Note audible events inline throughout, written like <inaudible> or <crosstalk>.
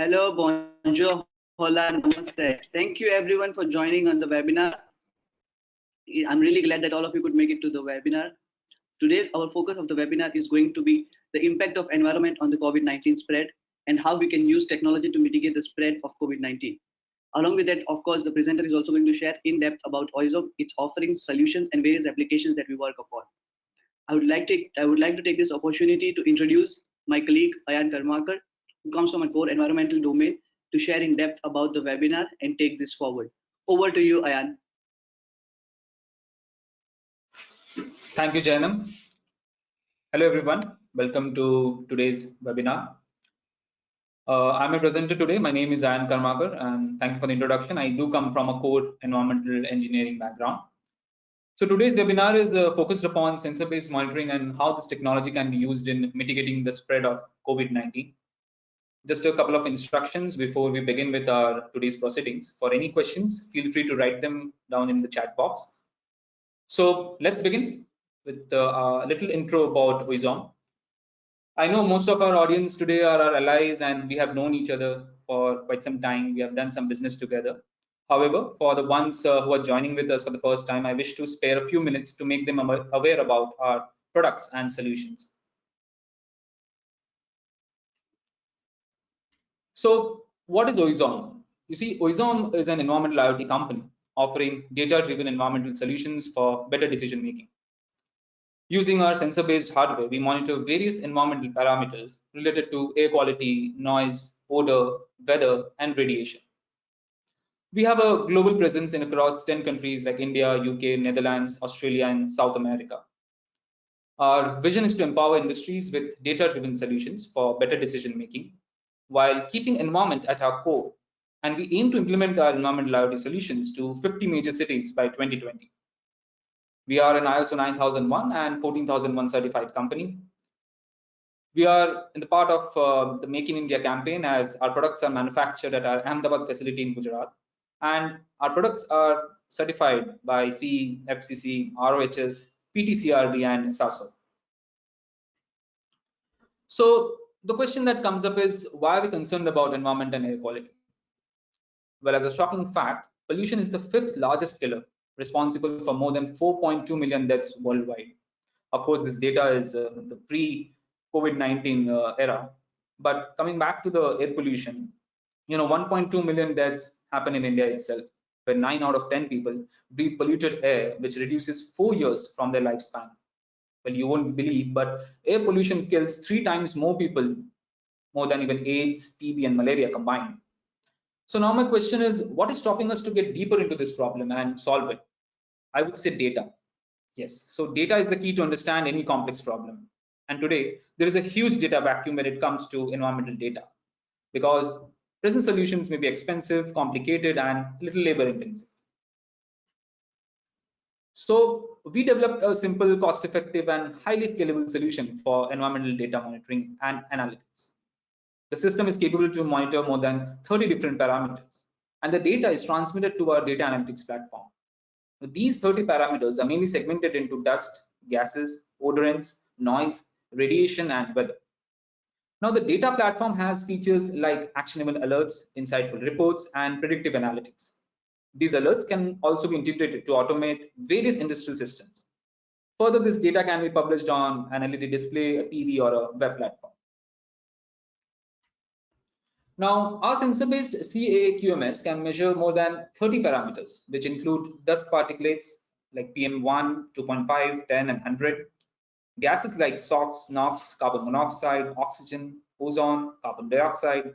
Hello, bonjour, hola, namaste. Thank you everyone for joining on the webinar. I'm really glad that all of you could make it to the webinar. Today, our focus of the webinar is going to be the impact of environment on the COVID-19 spread and how we can use technology to mitigate the spread of COVID-19. Along with that, of course, the presenter is also going to share in depth about Oizom, its offerings, solutions, and various applications that we work upon. I would like to I would like to take this opportunity to introduce my colleague Ayan Karmakar, comes from a core environmental domain, to share in depth about the webinar and take this forward. Over to you, Ayan. Thank you, Jainam. Hello, everyone. Welcome to today's webinar. Uh, I'm a presenter today. My name is Ayan Karmakar, and thank you for the introduction. I do come from a core environmental engineering background. So today's webinar is uh, focused upon sensor-based monitoring and how this technology can be used in mitigating the spread of COVID-19. Just a couple of instructions before we begin with our today's proceedings. For any questions, feel free to write them down in the chat box. So let's begin with uh, a little intro about Oizom. I know most of our audience today are our allies and we have known each other for quite some time. We have done some business together. However, for the ones uh, who are joining with us for the first time, I wish to spare a few minutes to make them aware about our products and solutions. So what is Oizom? You see, Oizom is an environmental IoT company offering data-driven environmental solutions for better decision making. Using our sensor-based hardware, we monitor various environmental parameters related to air quality, noise, odor, weather, and radiation. We have a global presence in across 10 countries like India, UK, Netherlands, Australia, and South America. Our vision is to empower industries with data-driven solutions for better decision making while keeping environment at our core. And we aim to implement our environmental IoT solutions to 50 major cities by 2020. We are an ISO 9001 and 14001 certified company. We are in the part of uh, the Make in India campaign as our products are manufactured at our Ahmedabad facility in Gujarat. And our products are certified by CE, FCC, ROHS, PTCRB, and SASO. So the question that comes up is why are we concerned about environment and air quality? Well, as a shocking fact, pollution is the fifth largest killer, responsible for more than 4.2 million deaths worldwide. Of course, this data is uh, the pre-COVID-19 uh, era. But coming back to the air pollution, you know, 1.2 million deaths happen in India itself, where 9 out of 10 people breathe polluted air, which reduces four years from their lifespan well you won't believe but air pollution kills three times more people more than even aids tb and malaria combined. So now my question is what is stopping us to get deeper into this problem and solve it? I would say data. Yes. So data is the key to understand any complex problem. And today there is a huge data vacuum when it comes to environmental data because present solutions may be expensive complicated and little labor intensive so we developed a simple, cost-effective, and highly scalable solution for environmental data monitoring and analytics. The system is capable to monitor more than 30 different parameters, and the data is transmitted to our data analytics platform. These 30 parameters are mainly segmented into dust, gases, odorants, noise, radiation, and weather. Now, the data platform has features like actionable alerts, insightful reports, and predictive analytics. These alerts can also be integrated to automate various industrial systems. Further, this data can be published on an LED display, a TV, or a web platform. Now, our sensor-based CAA QMS can measure more than 30 parameters, which include dust particulates like PM1, 2.5, 10, and 100, gases like SOx, NOx, carbon monoxide, oxygen, ozone, carbon dioxide,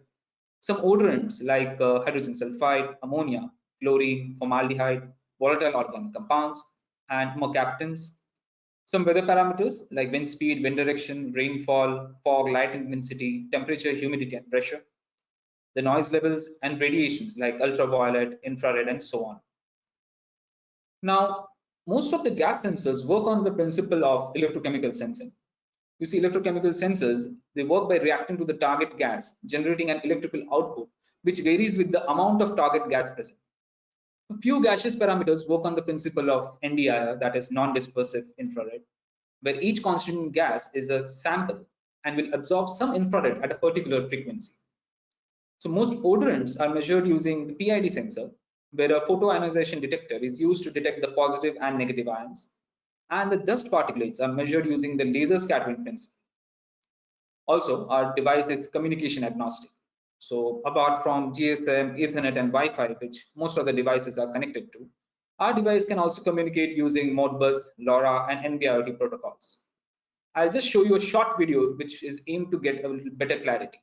some odorants like uh, hydrogen sulfide, ammonia, chlorine, formaldehyde, volatile organic compounds, and mercaptans. Some weather parameters like wind speed, wind direction, rainfall, fog, light intensity, temperature, humidity, and pressure. The noise levels and radiations like ultraviolet, infrared, and so on. Now, most of the gas sensors work on the principle of electrochemical sensing. You see, electrochemical sensors, they work by reacting to the target gas, generating an electrical output, which varies with the amount of target gas present. A few gaseous parameters work on the principle of NDIR, that is non-dispersive infrared, where each constituent gas is a sample and will absorb some infrared at a particular frequency. So most odorants are measured using the PID sensor, where a photoionization detector is used to detect the positive and negative ions. And the dust particulates are measured using the laser scattering principle. Also, our device is communication agnostic. So apart from GSM, Ethernet, and Wi-Fi, which most of the devices are connected to, our device can also communicate using Modbus, LoRa, and NB-IoT protocols. I'll just show you a short video which is aimed to get a little better clarity.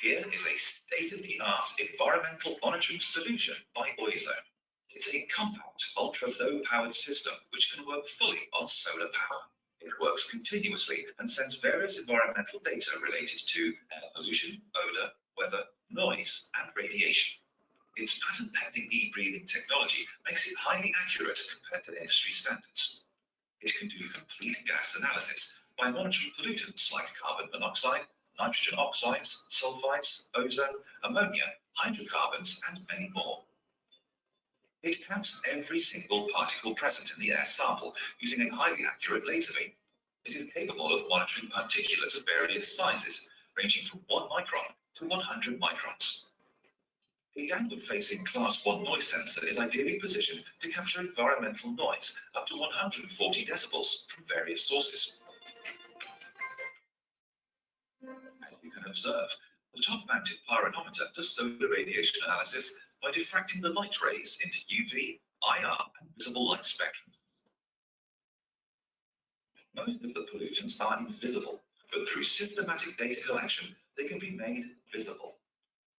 Here is a state-of-the-art environmental monitoring solution by Oizom. It's a compact, ultra-low powered system which can work fully on solar power. It works continuously and sends various environmental data related to air pollution, odor, weather, noise, and radiation. Its patent-pending e-breathing technology makes it highly accurate compared to industry standards. It can do complete gas analysis by monitoring pollutants like carbon monoxide, nitrogen oxides, sulfides, ozone, ammonia, hydrocarbons, and many more. It counts every single particle present in the air sample using a highly accurate laser beam. It is capable of monitoring particulates of various sizes, ranging from 1 micron to 100 microns. A downward-facing Class 1 noise sensor is ideally positioned to capture environmental noise up to 140 decibels from various sources. As you can observe, the top-mounted pyranometer does solar radiation analysis by diffracting the light rays into UV, IR, and visible light spectrum. Most of the pollutants are invisible, but through systematic data collection, they can be made visible.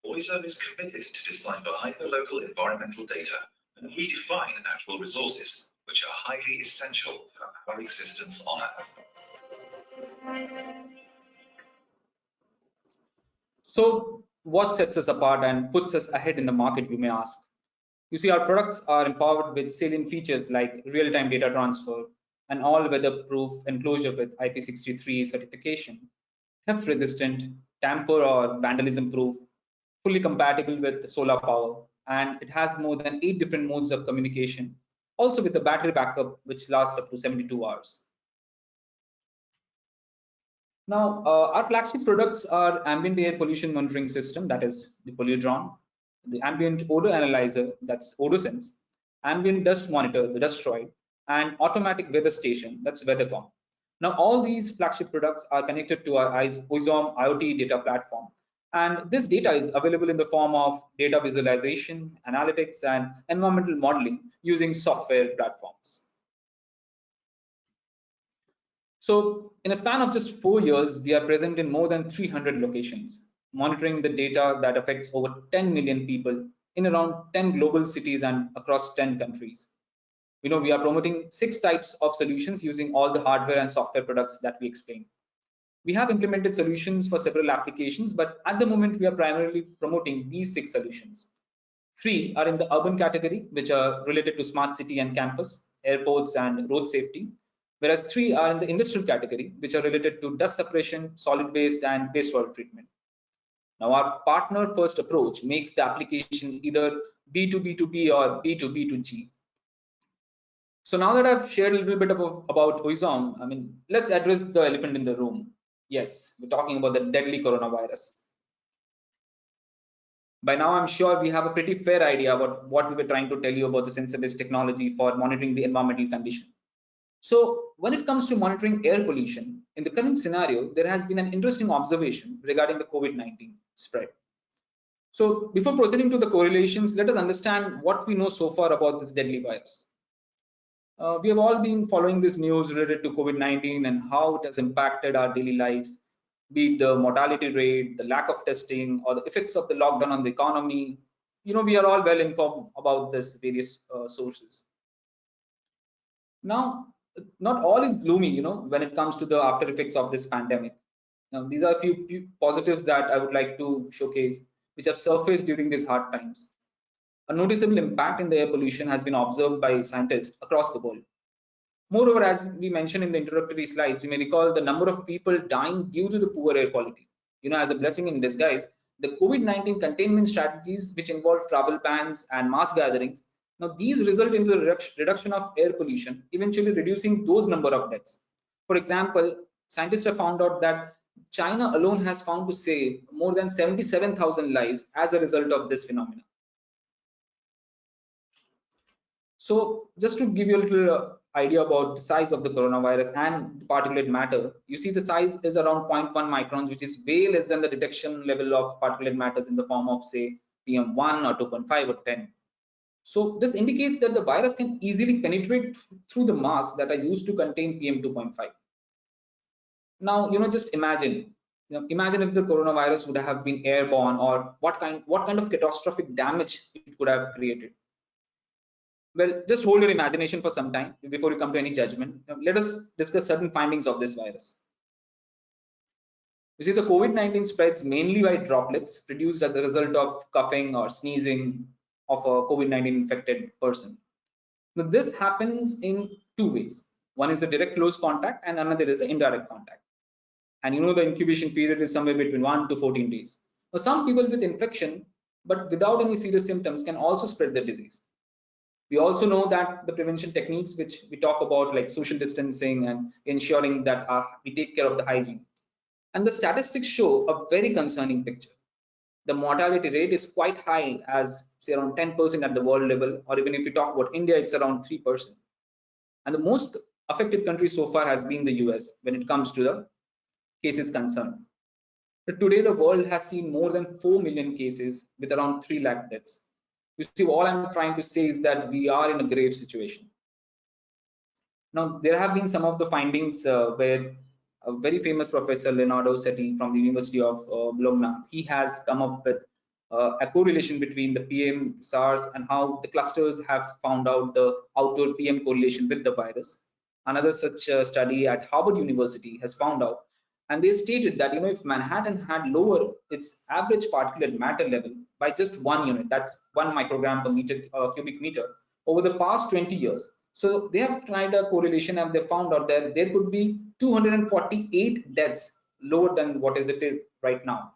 Oizom is committed to decipher hyperlocal environmental data and redefine natural resources, which are highly essential for our existence on Earth. So what sets us apart and puts us ahead in the market, you may ask? You see, our products are empowered with salient features like real-time data transfer, an all-weather proof enclosure with IP63 certification, theft resistant, tamper or vandalism proof, fully compatible with solar power, and it has more than eight different modes of communication, also with a battery backup which lasts up to 72 hours. Now, uh, our flagship products are ambient air pollution monitoring system, that is the Polludrone, the ambient odor analyzer, that's OdorSense, ambient dust monitor, the Dustroid, and automatic weather station, that's WeatherCom. Now, all these flagship products are connected to our Oizom IoT data platform. And this data is available in the form of data visualization, analytics, and environmental modeling using software platforms. So in a span of just four years, we are present in more than 300 locations, monitoring the data that affects over 10 million people in around 10 global cities and across 10 countries. You know, we are promoting six types of solutions using all the hardware and software products that we explained. We have implemented solutions for several applications, but at the moment we are primarily promoting these six solutions. Three are in the urban category, which are related to smart city and campus, airports and road safety whereas three are in the industrial category, which are related to dust separation, solid waste, and wastewater treatment. Now, our partner first approach makes the application either B2B2B or B2B2G. So now that I've shared a little bit about, about I mean, let's address the elephant in the room. Yes, we're talking about the deadly coronavirus. By now, I'm sure we have a pretty fair idea about what we were trying to tell you about the sensor-based technology for monitoring the environmental condition. So when it comes to monitoring air pollution, in the current scenario, there has been an interesting observation regarding the COVID-19 spread. So before proceeding to the correlations, let us understand what we know so far about this deadly virus. Uh, we have all been following this news related to COVID-19 and how it has impacted our daily lives, be it the mortality rate, the lack of testing, or the effects of the lockdown on the economy. You know, we are all well informed about this various uh, sources. Now, not all is gloomy, you know, when it comes to the after effects of this pandemic. Now, these are a few, few positives that I would like to showcase, which have surfaced during these hard times. A noticeable impact in the air pollution has been observed by scientists across the world. Moreover, as we mentioned in the introductory slides, you may recall the number of people dying due to the poor air quality. You know, as a blessing in disguise, the COVID-19 containment strategies, which involve travel bans and mass gatherings, now, these result in the reduction of air pollution, eventually reducing those number of deaths. For example, scientists have found out that China alone has found to save more than 77,000 lives as a result of this phenomenon. So just to give you a little uh, idea about the size of the coronavirus and the particulate matter, you see the size is around 0.1 microns, which is way less than the detection level of particulate matters in the form of say PM1 or 2.5 or 10. So this indicates that the virus can easily penetrate through the masks that are used to contain PM2.5. Now, you know, just imagine, you know, imagine if the coronavirus would have been airborne or what kind, what kind of catastrophic damage it could have created. Well, just hold your imagination for some time before you come to any judgment. Let us discuss certain findings of this virus. You see, the COVID-19 spreads mainly by droplets produced as a result of coughing or sneezing of a COVID-19 infected person. Now, this happens in two ways. One is a direct close contact and another is an indirect contact. And you know the incubation period is somewhere between 1 to 14 days. Now, some people with infection but without any serious symptoms can also spread the disease. We also know that the prevention techniques which we talk about like social distancing and ensuring that our, we take care of the hygiene. And the statistics show a very concerning picture. The mortality rate is quite high as say around 10% at the world level, or even if we talk about India, it's around 3%. And the most affected country so far has been the US when it comes to the cases concerned. But today the world has seen more than 4 million cases with around 3 lakh deaths. You see, all I'm trying to say is that we are in a grave situation. Now, there have been some of the findings uh, where a very famous professor, Leonardo Setti from the University of uh, Bologna, he has come up with uh, a correlation between the PM SARS and how the clusters have found out the outdoor PM correlation with the virus. Another such uh, study at Harvard University has found out and they stated that you know if manhattan had lower its average particulate matter level by just one unit that's one microgram per meter uh, cubic meter over the past 20 years so they have tried a correlation and they found out that there could be 248 deaths lower than what is it is right now.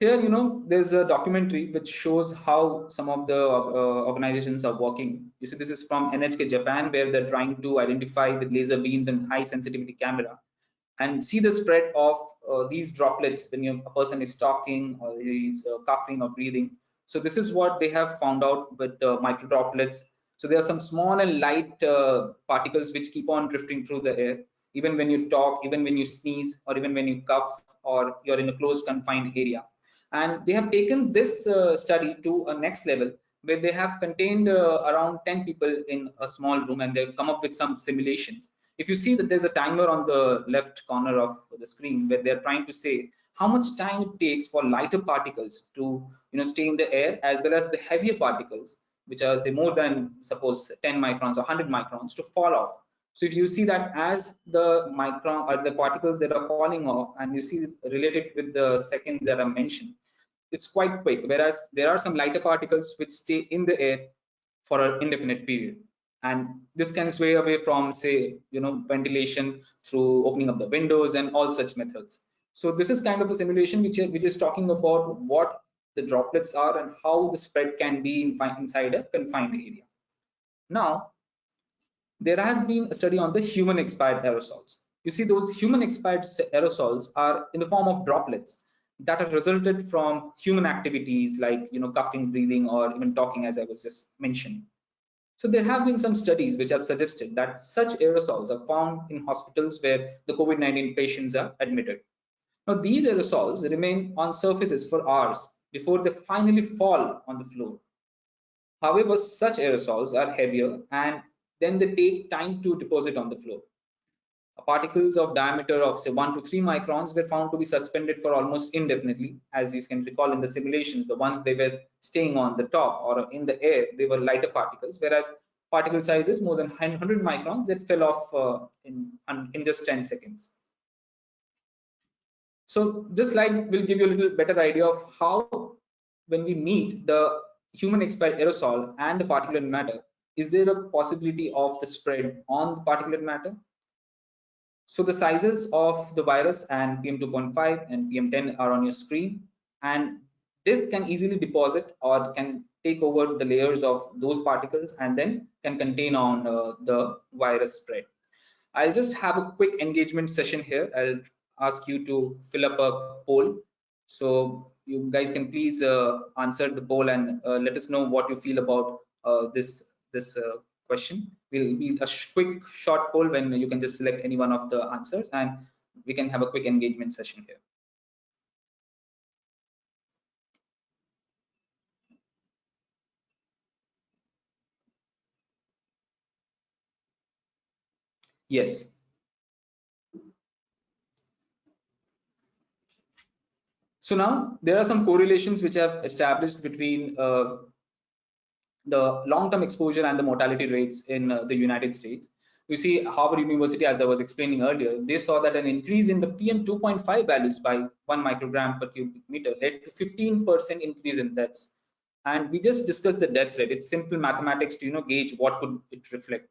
Here you know there's a documentary which shows how some of the uh, organizations are working. You see this is from nhk japan where they're trying to identify with laser beams and high sensitivity camera and see the spread of uh, these droplets when you, a person is talking or he's uh, coughing or breathing. So this is what they have found out with the micro droplets so there are some small and light uh, particles which keep on drifting through the air. Even when you talk even when you sneeze or even when you cough or you're in a closed confined area. And they have taken this uh, study to a next level where they have contained uh, around 10 people in a small room and they've come up with some simulations. If you see that there's a timer on the left corner of the screen where they're trying to say how much time it takes for lighter particles to you know stay in the air as well as the heavier particles which are say more than suppose 10 microns or 100 microns to fall off so if you see that as the micron or the particles that are falling off and you see related with the seconds that are mentioned, it's quite quick. Whereas there are some lighter particles which stay in the air for an indefinite period. And this can sway away from say, you know, ventilation through opening up the windows and all such methods. So this is kind of a simulation which, which is talking about what the droplets are and how the spread can be in, inside a confined area. Now, there has been a study on the human expired aerosols. You see, those human expired aerosols are in the form of droplets that are resulted from human activities like you know coughing, breathing, or even talking, as I was just mentioning. So there have been some studies which have suggested that such aerosols are found in hospitals where the COVID-19 patients are admitted. Now these aerosols remain on surfaces for hours before they finally fall on the floor. However, such aerosols are heavier and then they take time to deposit on the floor. Particles of diameter of say 1 to 3 microns were found to be suspended for almost indefinitely. As you can recall in the simulations, the ones they were staying on the top or in the air, they were lighter particles, whereas particle sizes more than 100 microns that fell off uh, in, in just 10 seconds. So this slide will give you a little better idea of how when we meet the human expired aerosol and the particulate matter, is there a possibility of the spread on the particulate matter? So the sizes of the virus and PM2.5 and PM10 are on your screen and this can easily deposit or can take over the layers of those particles and then can contain on uh, the virus spread. I'll just have a quick engagement session here. I'll ask you to fill up a poll. So you guys can please uh, answer the poll and uh, let us know what you feel about uh, this this uh, question. We'll be a quick short poll when you can just select any one of the answers and we can have a quick engagement session here. Yes. So now there are some correlations which have established between uh, the long-term exposure and the mortality rates in uh, the United States. You see Harvard University, as I was explaining earlier, they saw that an increase in the PM2.5 values by one microgram per cubic meter led to 15% increase in deaths. And we just discussed the death rate. It's simple mathematics to you know gauge what could it reflect.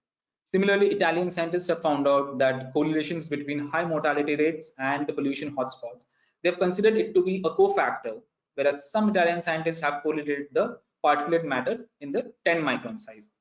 Similarly, Italian scientists have found out that correlations between high mortality rates and the pollution hotspots. They've considered it to be a cofactor, whereas some Italian scientists have correlated the particulate matter in the 10 micron size.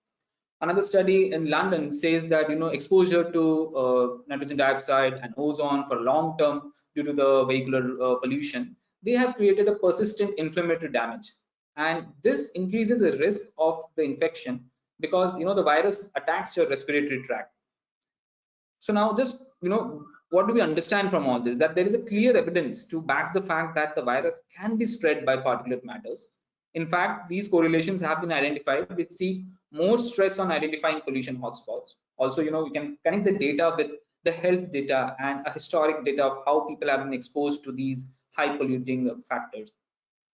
Another study in London says that you know exposure to uh, nitrogen dioxide and ozone for long term due to the vehicular uh, pollution, they have created a persistent inflammatory damage, and this increases the risk of the infection because you know the virus attacks your respiratory tract so now just you know what do we understand from all this? That there is a clear evidence to back the fact that the virus can be spread by particulate matters. In fact these correlations have been identified which see more stress on identifying pollution hotspots. Also you know we can connect the data with the health data and a historic data of how people have been exposed to these high polluting factors.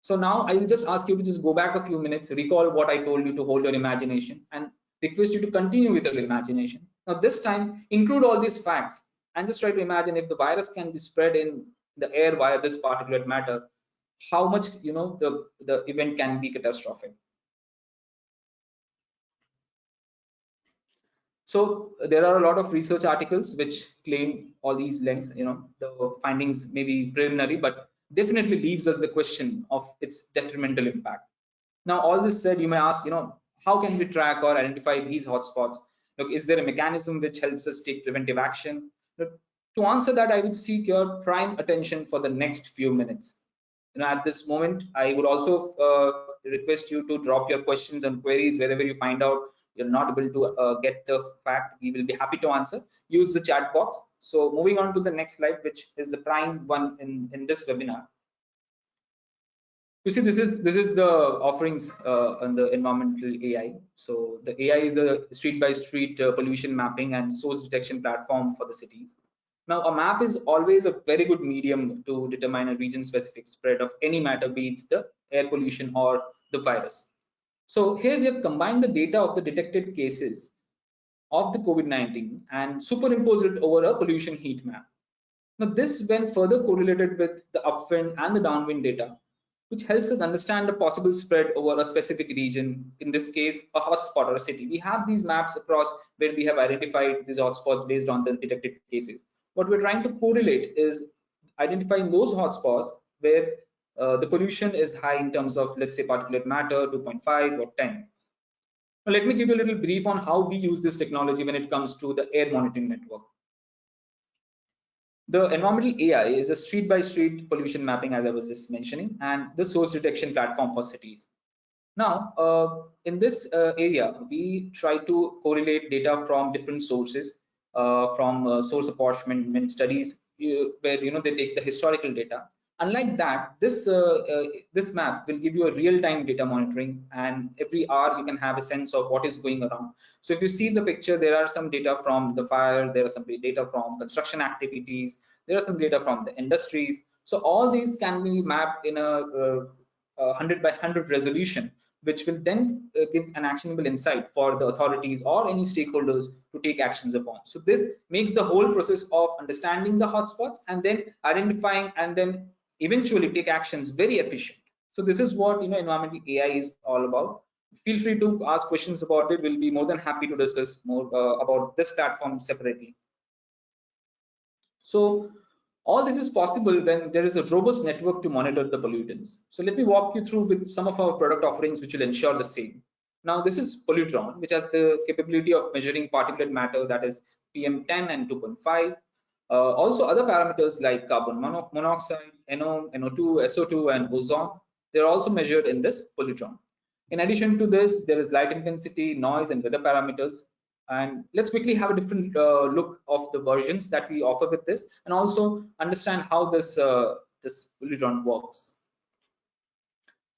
So now I will just ask you to just go back a few minutes, recall what I told you to hold your imagination and request you to continue with your imagination. Now this time, include all these facts and just try to imagine if the virus can be spread in the air via this particulate matter, how much, you know, the, the event can be catastrophic. So there are a lot of research articles which claim all these lengths, you know, the findings may be preliminary, but definitely leaves us the question of its detrimental impact. Now, all this said, you may ask, you know, how can we track or identify these hotspots? Look, is there a mechanism which helps us take preventive action? To answer that, I would seek your prime attention for the next few minutes. Know, at this moment, I would also uh, request you to drop your questions and queries wherever you find out you're not able to uh, get the fact. We will be happy to answer. Use the chat box so moving on to the next slide, which is the prime one in, in this webinar. You see, this is this is the offerings uh, on the environmental AI. So the AI is a street by street uh, pollution mapping and source detection platform for the cities. Now, a map is always a very good medium to determine a region specific spread of any matter, be it the air pollution or the virus. So here we have combined the data of the detected cases of the COVID-19 and superimposed it over a pollution heat map. Now this when further correlated with the upwind and the downwind data, which helps us understand the possible spread over a specific region, in this case, a hotspot or a city. We have these maps across where we have identified these hotspots based on the detected cases. What we're trying to correlate is identifying those hotspots where uh, the pollution is high in terms of, let's say, particulate matter, 2.5 or 10. Now, let me give you a little brief on how we use this technology when it comes to the air monitoring network. The environmental AI is a street by street pollution mapping, as I was just mentioning, and the source detection platform for cities. Now, uh, in this uh, area, we try to correlate data from different sources, uh, from uh, source apportionment studies, where you know they take the historical data, unlike that this uh, uh, this map will give you a real-time data monitoring and every hour you can have a sense of what is going around so if you see the picture there are some data from the fire there are some data from construction activities there are some data from the industries so all these can be mapped in a, uh, a 100 by 100 resolution which will then uh, give an actionable insight for the authorities or any stakeholders to take actions upon. So this makes the whole process of understanding the hotspots and then identifying and then eventually take actions very efficient. So this is what you know environmental AI is all about. Feel free to ask questions about it. We'll be more than happy to discuss more uh, about this platform separately. So All this is possible when there is a robust network to monitor the pollutants. So let me walk you through with some of our product offerings which will ensure the same. Now this is Polludrone, which has the capability of measuring particulate matter that is PM10 and 2.5. Uh, also other parameters like carbon mono monoxide, NO, NO2, SO2 and ozone, they're also measured in this Polludrone. In addition to this, there is light intensity, noise and weather parameters. And let's quickly have a different uh, look of the versions that we offer with this and also understand how this, uh, this Polludrone works.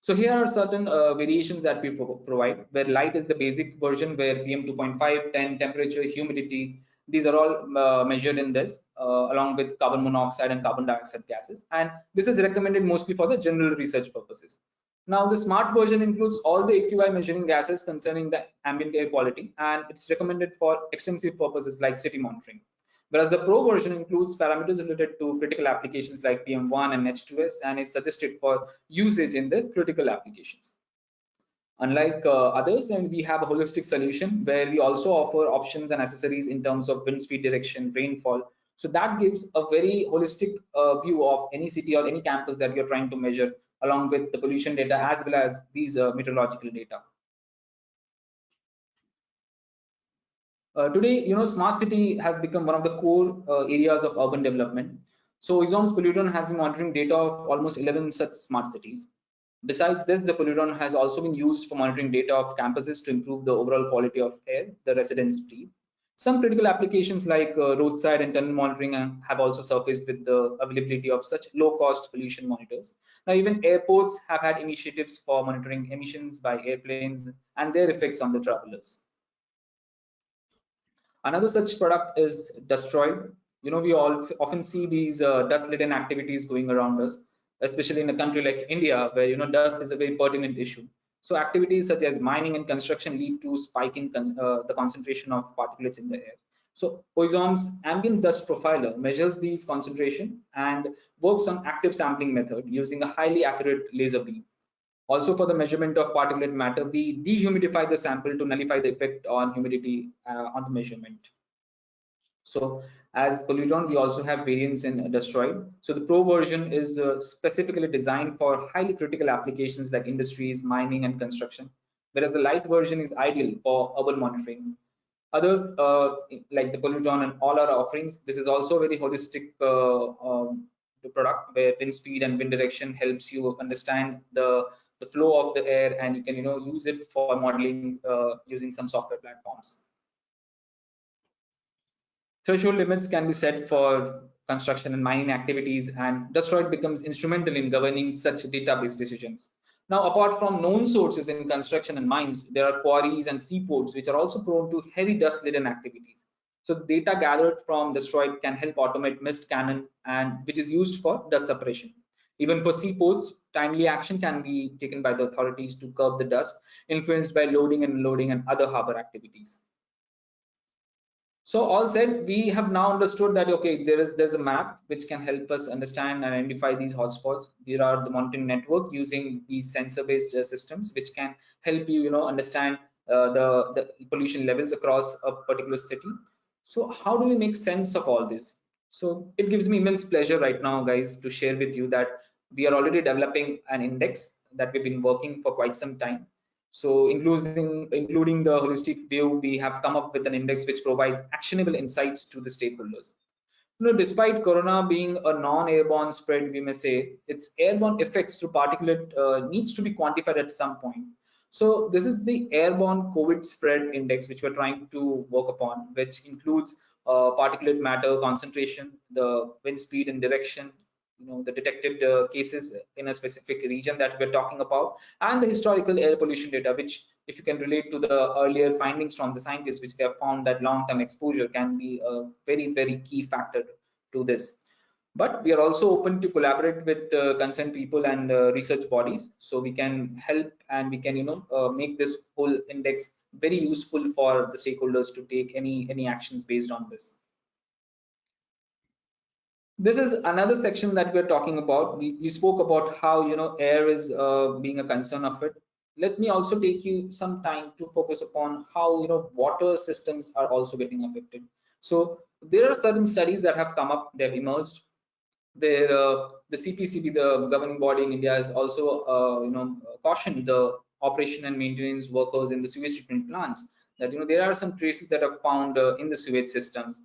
So here are certain uh, variations that we pro provide, where light is the basic version, where PM 2.5, 10, temperature, humidity, these are all uh, measured in this, uh, along with carbon monoxide and carbon dioxide gases. And this is recommended mostly for the general research purposes. Now, the smart version includes all the AQI measuring gases concerning the ambient air quality, and it's recommended for extensive purposes like city monitoring whereas the pro version includes parameters related to critical applications like PM1 and H2S and is suggested for usage in the critical applications. Unlike uh, others, when we have a holistic solution where we also offer options and accessories in terms of wind speed direction, rainfall. So that gives a very holistic uh, view of any city or any campus that you're trying to measure along with the pollution data as well as these uh, meteorological data. Uh, today, you know, smart city has become one of the core uh, areas of urban development. So Oizom's Polludrone has been monitoring data of almost 11 such smart cities. Besides this, the Polludrone has also been used for monitoring data of campuses to improve the overall quality of air the residents breathe. Some critical applications like uh, roadside and tunnel monitoring uh, have also surfaced with the availability of such low-cost pollution monitors. Now, even airports have had initiatives for monitoring emissions by airplanes and their effects on the travelers. Another such product is Dustroid. You know, we all often see these uh, dust-laden activities going around us, especially in a country like India, where you know dust is a very pertinent issue. So activities such as mining and construction lead to spiking con uh, the concentration of particulates in the air. So Oizom's ambient dust profiler measures these concentration and works on active sampling method using a highly accurate laser beam. Also for the measurement of particulate matter, we dehumidify the sample to nullify the effect on humidity uh, on the measurement. So as Polludrone, we also have variants in Dustroid. So the Pro version is uh, specifically designed for highly critical applications like industries, mining, and construction, whereas the Light version is ideal for urban monitoring. Others uh, like the Polludrone and all our offerings, this is also a very holistic uh, um, product where wind speed and wind direction helps you understand the the flow of the air and you can you know use it for modeling uh, using some software platforms threshold limits can be set for construction and mining activities and Dustroid becomes instrumental in governing such database decisions. Now apart from known sources in construction and mines there are quarries and seaports which are also prone to heavy dust laden activities. So data gathered from Dustroid can help automate mist cannon and which is used for dust suppression even for seaports, timely action can be taken by the authorities to curb the dust influenced by loading and unloading and other harbor activities. So all said, we have now understood that okay, there is there's a map which can help us understand and identify these hotspots. There are the monitoring network using these sensor-based uh, systems which can help you, you know, understand uh, the the pollution levels across a particular city. So how do we make sense of all this? So it gives me immense pleasure right now, guys, to share with you that we are already developing an index that we've been working for quite some time. So including, including the holistic view, we have come up with an index which provides actionable insights to the stakeholders. You know, despite corona being a non-airborne spread, we may say its airborne effects to particulate uh, needs to be quantified at some point. So this is the airborne COVID spread index which we're trying to work upon, which includes uh, particulate matter concentration, the wind speed and direction, you know, the detected uh, cases in a specific region that we're talking about, and the historical air pollution data, which if you can relate to the earlier findings from the scientists, which they have found that long-term exposure can be a very, very key factor to this. But we are also open to collaborate with uh, concerned people and uh, research bodies, so we can help and we can, you know, uh, make this whole index very useful for the stakeholders to take any any actions based on this this is another section that we're talking about. We, we spoke about how you know air is uh, being a concern of it. Let me also take you some time to focus upon how you know water systems are also getting affected. So there are certain studies that have come up. They've emerged. There, uh, the CPCB, the governing body in India, has also uh, you know cautioned the operation and maintenance workers in the sewage treatment plants that you know there are some traces that are found uh, in the sewage systems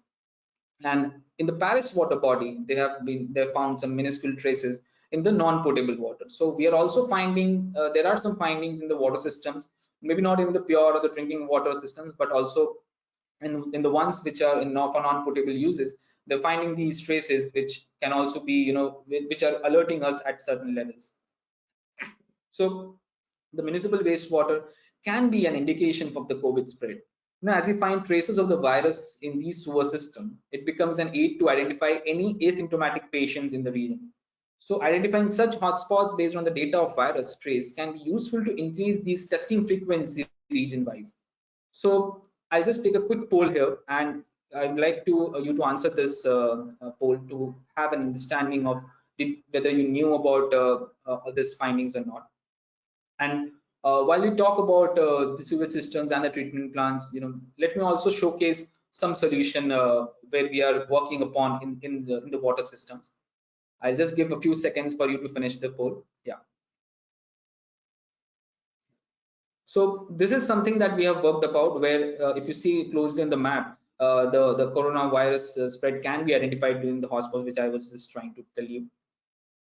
and in the paris water body they have been they found some minuscule traces in the non-potable water so we are also finding uh, there are some findings in the water systems maybe not in the pure or the drinking water systems but also in, in the ones which are in for non-potable uses they're finding these traces which can also be you know which are alerting us at certain levels so the municipal wastewater can be an indication of the COVID spread. Now, as we find traces of the virus in these sewer system, it becomes an aid to identify any asymptomatic patients in the region. So identifying such hotspots based on the data of virus trace can be useful to increase these testing frequency region-wise. So I'll just take a quick poll here and I'd like to uh, you to answer this uh, uh, poll to have an understanding of did, whether you knew about uh, uh, this findings or not. And uh, while we talk about uh, the sewage systems and the treatment plants, you know, let me also showcase some solution uh, where we are working upon in, in, the, in the water systems. I'll just give a few seconds for you to finish the poll. Yeah. So this is something that we have worked about where uh, if you see closely in the map, uh, the, the coronavirus uh, spread can be identified during the hotspots, which I was just trying to tell you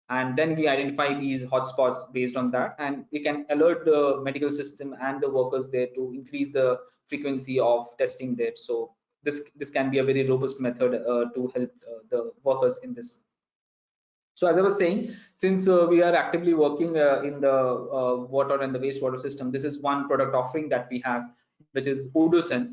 and then we identify these hotspots based on that. And we can alert the medical system and the workers there to increase the frequency of testing there. So this this can be a very robust method uh, to help uh, the workers in this. So as i was saying since uh, we are actively working uh, in the uh, water and the wastewater system this is one product offering that we have which is OdorSense.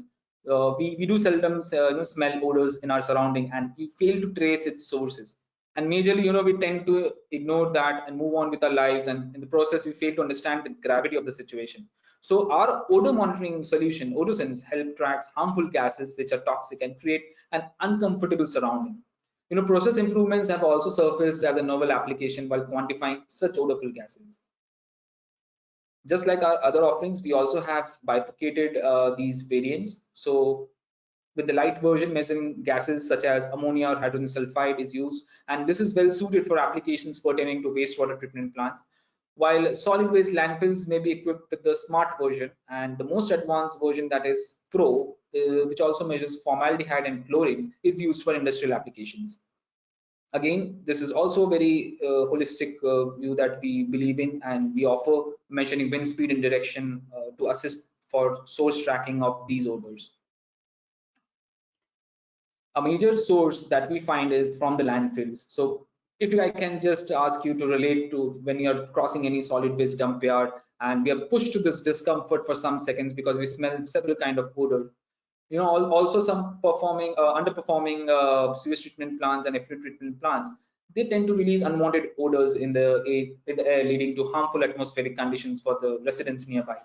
Uh, we, we do seldom you know, smell odors in our surrounding and we fail to trace its sources and majorly you know we tend to ignore that and move on with our lives. And in the process we fail to understand the gravity of the situation. So our odor monitoring solution OdorSense help tracks harmful gases which are toxic and create an uncomfortable surrounding. You know process improvements have also surfaced as a novel application while quantifying such odorful gases. Just like our other offerings we also have bifurcated uh, these variants. So with the light version measuring gases such as ammonia or hydrogen sulfide is used and this is well suited for applications pertaining to wastewater treatment plants. While solid waste landfills may be equipped with the smart version and the most advanced version that is pro uh, which also measures formaldehyde and chlorine is used for industrial applications. Again this is also a very uh, holistic uh, view that we believe in and we offer measuring wind speed and direction uh, to assist for source tracking of these odors a major source that we find is from the landfills. So if I can just ask you to relate to when you're crossing any solid waste dump yard and we are pushed to this discomfort for some seconds because we smell several kind of odor. You know, also some performing, uh, underperforming uh, sewage treatment plants and effluent treatment plants, they tend to release unwanted odors in the, in the air, leading to harmful atmospheric conditions for the residents nearby.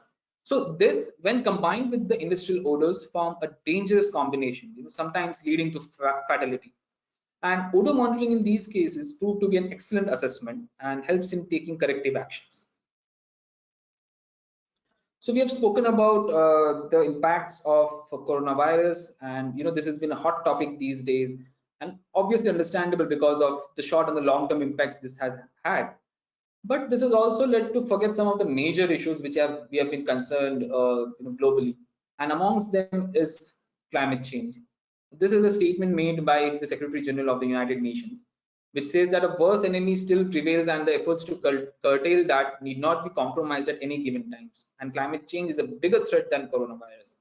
So this, when combined with the industrial odors, form a dangerous combination, you know, sometimes leading to fatality. And odor monitoring in these cases proved to be an excellent assessment and helps in taking corrective actions. So we have spoken about uh, the impacts of coronavirus, and you know this has been a hot topic these days, and obviously understandable because of the short and the long-term impacts this has had but this has also led to forget some of the major issues which have we have been concerned uh, you know, globally. And amongst them is climate change. This is a statement made by the secretary general of the united nations which says that a worse enemy still prevails and the efforts to curtail that need not be compromised at any given times. And climate change is a bigger threat than coronavirus.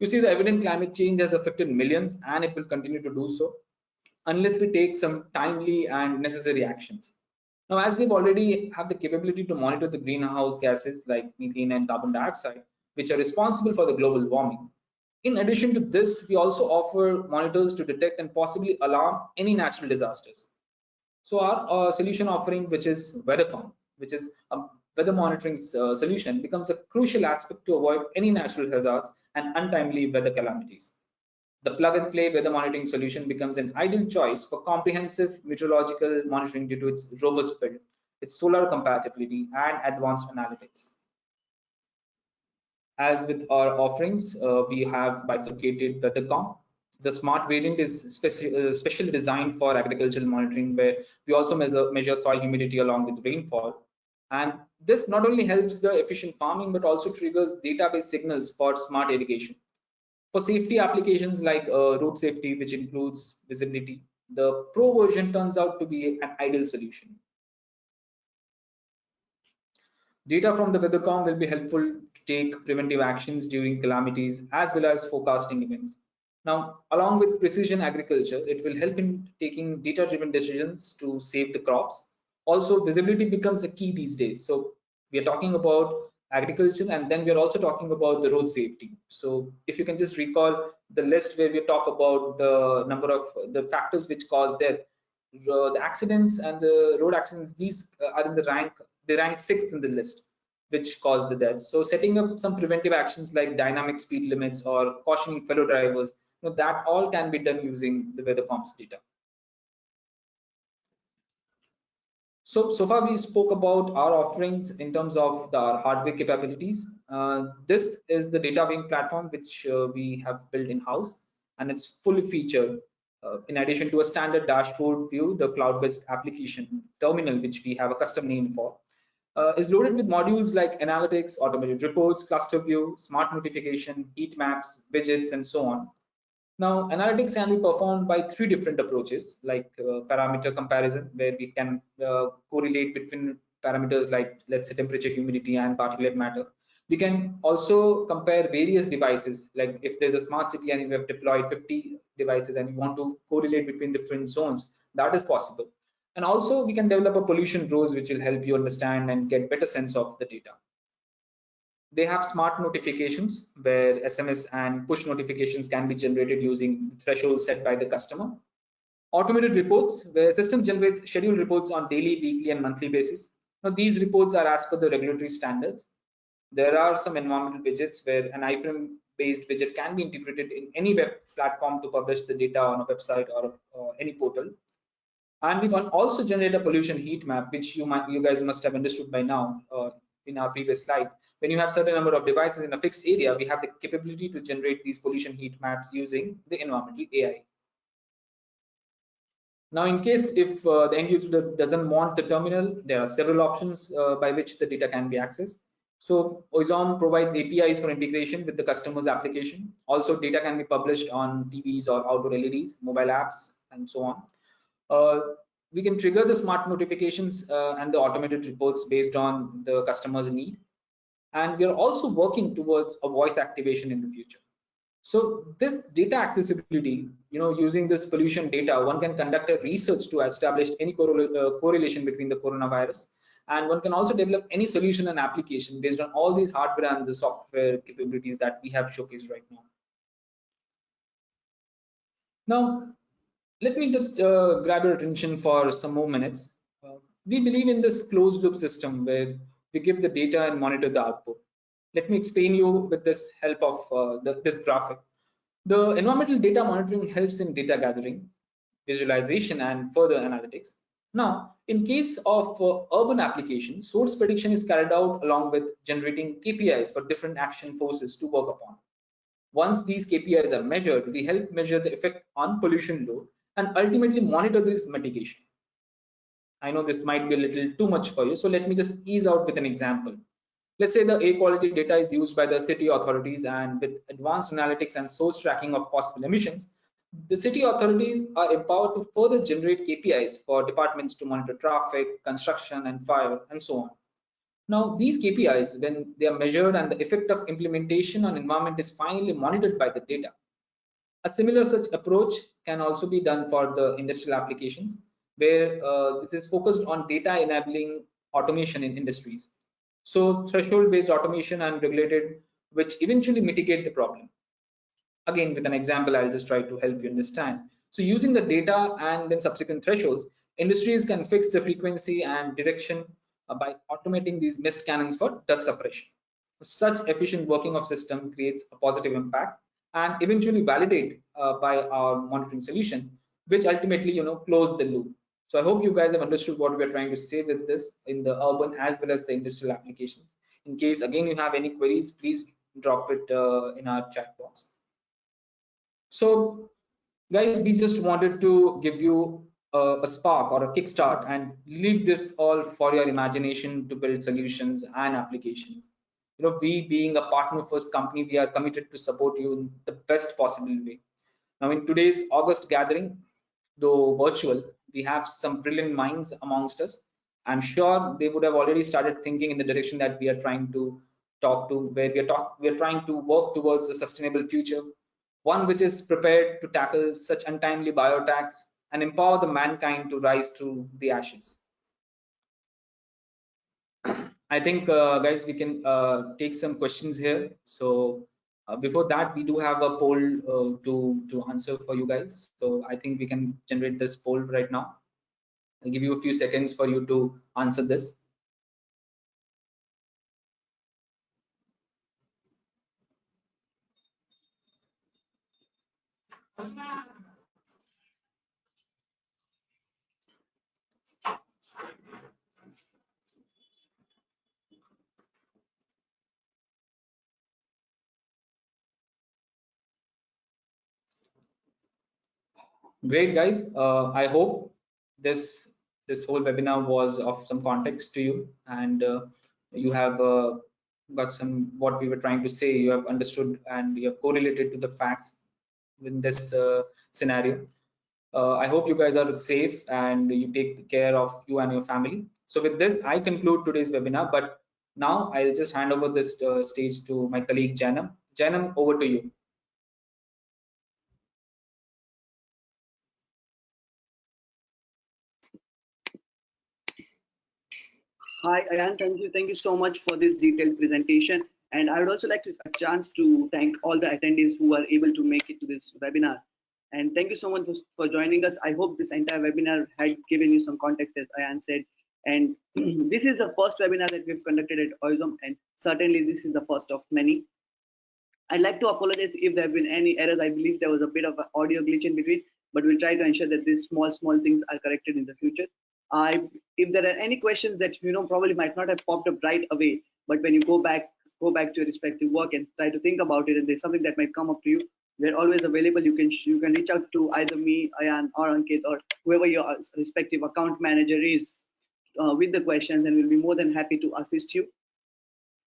You see the evident climate change has affected millions and it will continue to do so unless we take some timely and necessary actions now, as we've already have the capability to monitor the greenhouse gases like methane and carbon dioxide, which are responsible for the global warming. In addition to this, we also offer monitors to detect and possibly alarm any natural disasters. So our uh, solution offering, which is WeatherCom, which is a weather monitoring uh, solution, becomes a crucial aspect to avoid any natural hazards and untimely weather calamities the plug-and-play weather monitoring solution becomes an ideal choice for comprehensive meteorological monitoring due to its robust build, its solar compatibility, and advanced analytics. As with our offerings, uh, we have bifurcated WeatherCom. The smart variant is speci uh, specially designed for agricultural monitoring, where we also measure, measure soil humidity along with rainfall. And this not only helps the efficient farming, but also triggers database signals for smart irrigation. For safety applications like uh, road safety, which includes visibility, the Pro version turns out to be an ideal solution. Data from the WeatherCom will be helpful to take preventive actions during calamities as well as forecasting events. Now, along with precision agriculture, it will help in taking data-driven decisions to save the crops. Also, visibility becomes a key these days. So we are talking about agriculture and then we are also talking about the road safety. So if you can just recall the list where we talk about the number of the factors which cause death, uh, the accidents and the road accidents, these uh, are in the rank they rank sixth in the list which caused the deaths. So setting up some preventive actions like dynamic speed limits or cautioning fellow drivers, you know, that all can be done using the WeatherCom's data. So, so far we spoke about our offerings in terms of the, our hardware capabilities. Uh, this is the data wing platform which uh, we have built in-house and it's fully featured. Uh, in addition to a standard dashboard view, the cloud-based application terminal, which we have a custom name for, uh, is loaded with modules like analytics, automated reports, cluster view, smart notification, heat maps, widgets, and so on. Now, analytics can be performed by three different approaches, like uh, parameter comparison, where we can uh, correlate between parameters like, let's say, temperature, humidity, and particulate matter. We can also compare various devices, like if there's a smart city and we have deployed 50 devices and we want to correlate between different zones, that is possible. And also we can develop a pollution rose which will help you understand and get better sense of the data. They have smart notifications where SMS and push notifications can be generated using the thresholds set by the customer. Automated reports where system generates scheduled reports on daily, weekly and monthly basis. Now these reports are as per the regulatory standards. There are some environmental widgets where an iframe based widget can be integrated in any web platform to publish the data on a website or, or any portal and we can also generate a pollution heat map which you might you guys must have understood by now uh, in our previous slides when you have certain number of devices in a fixed area we have the capability to generate these pollution heat maps using the environmental ai now in case if uh, the end user doesn't want the terminal there are several options uh, by which the data can be accessed so Oizom provides APIs for integration with the customer's application. Also, data can be published on TVs or outdoor LEDs, mobile apps, and so on. Uh, we can trigger the smart notifications uh, and the automated reports based on the customer's need. And we are also working towards a voice activation in the future. So this data accessibility, you know, using this pollution data, one can conduct a research to establish any uh, correlation between the coronavirus. And one can also develop any solution and application based on all these hardware and the software capabilities that we have showcased right now. Now, let me just uh, grab your attention for some more minutes. Uh, we believe in this closed loop system where we give the data and monitor the output. Let me explain you with this help of uh, the, this graphic. The environmental data monitoring helps in data gathering, visualization, and further analytics. Now, in case of uh, urban applications, source prediction is carried out along with generating KPIs for different action forces to work upon. Once these KPIs are measured, we help measure the effect on pollution load and ultimately monitor this mitigation. I know this might be a little too much for you, so let me just ease out with an example. Let's say the air quality data is used by the city authorities and with advanced analytics and source tracking of possible emissions, the city authorities are empowered to further generate KPIs for departments to monitor traffic, construction, and fire, and so on. Now, these KPIs, when they are measured and the effect of implementation on environment is finally monitored by the data, a similar such approach can also be done for the industrial applications where uh, this is focused on data enabling automation in industries. So threshold based automation and regulated, which eventually mitigate the problem. Again, with an example, I'll just try to help you understand. So using the data and then subsequent thresholds, industries can fix the frequency and direction uh, by automating these mist cannons for dust suppression. Such efficient working of system creates a positive impact and eventually validate uh, by our monitoring solution, which ultimately, you know, close the loop. So I hope you guys have understood what we're trying to say with this in the urban as well as the industrial applications. In case again you have any queries, please drop it uh, in our chat box. So guys we just wanted to give you a, a spark or a kickstart and leave this all for your imagination to build solutions and applications you know we being a partner first company we are committed to support you in the best possible way now in today's august gathering though virtual we have some brilliant minds amongst us i'm sure they would have already started thinking in the direction that we are trying to talk to where we are talk we are trying to work towards a sustainable future one which is prepared to tackle such untimely biotax and empower the mankind to rise to the ashes. I think, uh, guys, we can uh, take some questions here. So uh, before that, we do have a poll uh, to, to answer for you guys. So I think we can generate this poll right now. I'll give you a few seconds for you to answer this. Great, guys. Uh, I hope this this whole webinar was of some context to you, and uh, you have uh, got some what we were trying to say. You have understood and you have correlated to the facts in this uh, scenario. Uh, I hope you guys are safe and you take care of you and your family. So with this, I conclude today's webinar. But now I'll just hand over this uh, stage to my colleague Janam. Janam, over to you. Hi, Ayan. Thank you. Thank you so much for this detailed presentation. And I would also like to a chance to thank all the attendees who are able to make it to this webinar. And thank you so much for, for joining us. I hope this entire webinar had given you some context, as Ayan said. And <clears throat> this is the first webinar that we've conducted at Oizom, and certainly this is the first of many. I'd like to apologize if there have been any errors. I believe there was a bit of an audio glitch in between, but we'll try to ensure that these small, small things are corrected in the future. I, if there are any questions that you know probably might not have popped up right away, but when you go back, go back to your respective work and try to think about it, and there's something that might come up to you, we're always available. You can you can reach out to either me, Ayan, or Ankit, or whoever your respective account manager is uh, with the questions, and we'll be more than happy to assist you.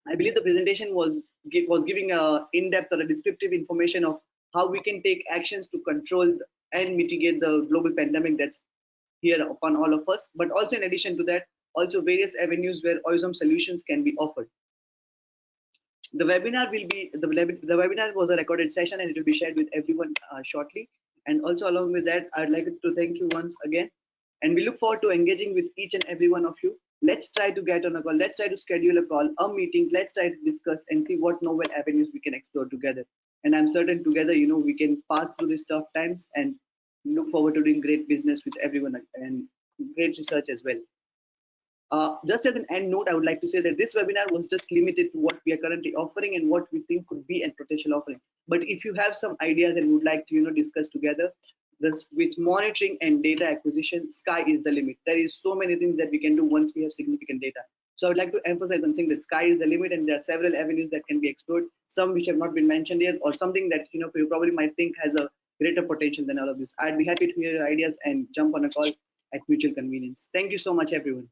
I believe the presentation was was giving a in-depth or a descriptive information of how we can take actions to control and mitigate the global pandemic that's here upon all of us, but also in addition to that, also various avenues where Oizom solutions can be offered. The webinar will be, the, the webinar was a recorded session and it will be shared with everyone uh, shortly. And also along with that, I'd like to thank you once again. And we look forward to engaging with each and every one of you. Let's try to get on a call. Let's try to schedule a call, a meeting. Let's try to discuss and see what novel avenues we can explore together. And I'm certain together, you know, we can pass through these tough times and look forward to doing great business with everyone and great research as well. Uh, just as an end note, I would like to say that this webinar was just limited to what we are currently offering and what we think could be a potential offering. But if you have some ideas and would like to, you know, discuss together, this with monitoring and data acquisition, sky is the limit. There is so many things that we can do once we have significant data. So I would like to emphasize on saying that sky is the limit and there are several avenues that can be explored, some which have not been mentioned yet, or something that you know you probably might think has a greater potential than all of this. I'd be happy to hear your ideas and jump on a call at mutual convenience. Thank you so much, everyone.